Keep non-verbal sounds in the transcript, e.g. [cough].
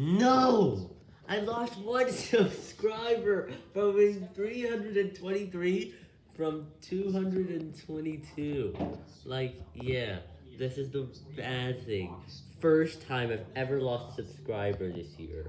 No! I lost one [laughs] subscriber from 323 from 222. Like, yeah, this is the bad thing. First time I've ever lost a subscriber this year.